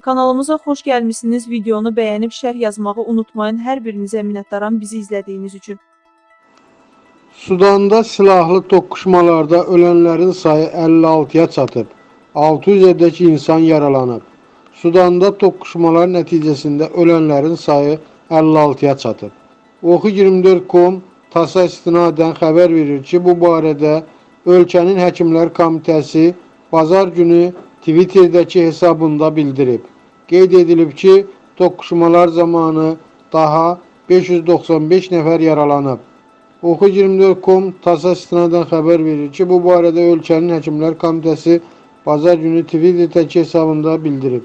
Kanalımıza xoş gəlmisiniz. Videonu bəyənib şərh yazmağı unutmayın. Hər birinizə minnətdaram bizi izlədiyiniz üçün. Sudanda silahlı toqquşmalarda ölənlərin sayı 56-ya çatıb. 600-ədək insan yaralanıb. Sudanda toqquşmalar nəticəsində ölənlərin sayı 56-ya çatıb. Oxu24.com TASS-a istinadən xəbər verir ki, bu barədə ölkənin Həkimlər Komitəsi bazar günü Twitter'dəki hesabında bildirib. Qeyd edilib ki, toqquşmalar zamanı daha 595 nəfər yaralanıb. Oxu24.com TASS-a istinadən xəbər verir ki, bu barədə ölkənin Həkimlər Komitəsi bazar günü Twitter'dəki hesabında bildirib.